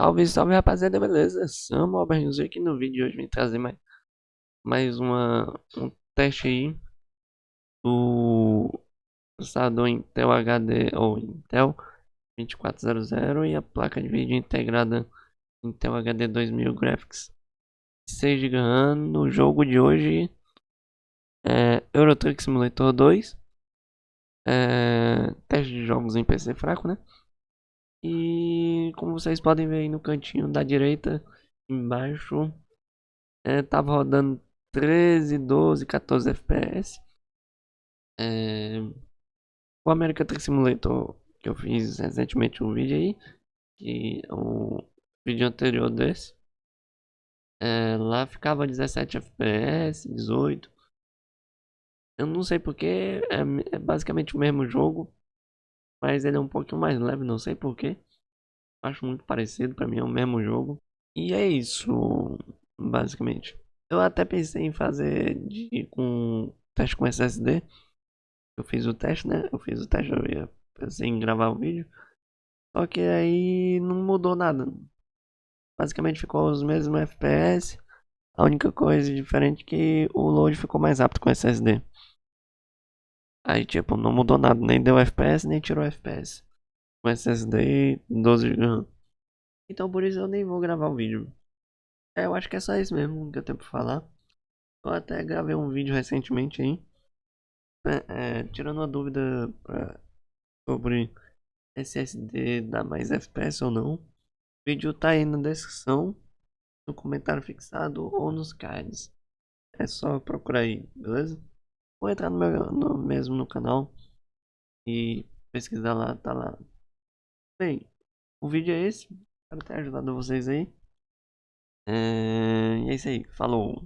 Salve, salve rapaziada, beleza? Sam Alberto aqui no vídeo de hoje vim trazer mais, mais uma, um teste aí do processador Intel HD ou Intel 2400 e a placa de vídeo integrada Intel HD 2000 Graphics 6 GB no jogo de hoje é Euro Truck Simulator 2 é, teste de jogos em PC fraco, né? E como vocês podem ver aí no cantinho da direita, embaixo, é, tava rodando 13, 12, 14 FPS. É, o American Truck Simulator que eu fiz recentemente um vídeo aí, que é um vídeo anterior desse. É, lá ficava 17 FPS, 18. Eu não sei porque é, é basicamente o mesmo jogo, mas ele é um pouquinho mais leve, não sei porquê. Acho muito parecido, pra mim é o mesmo jogo. E é isso, basicamente. Eu até pensei em fazer de, com teste com SSD. Eu fiz o teste, né? Eu fiz o teste, eu ia, pensei em gravar o vídeo. Só que aí não mudou nada. Basicamente ficou os mesmos FPS. A única coisa diferente é que o load ficou mais rápido com SSD. Aí, tipo, não mudou nada, nem deu FPS, nem tirou FPS. Com SSD 12 GB. Então por isso eu nem vou gravar o vídeo. É, eu acho que é só isso mesmo que eu tenho pra falar. Eu até gravei um vídeo recentemente aí. É, é, tirando uma dúvida pra, sobre SSD dá mais FPS ou não. O vídeo tá aí na descrição, no comentário fixado ou nos cards. É só procurar aí, beleza? Vou entrar no meu no, mesmo no canal e pesquisar lá, tá lá. Bem, o vídeo é esse. Espero ter ajudado vocês aí. É, e é isso aí. Falou.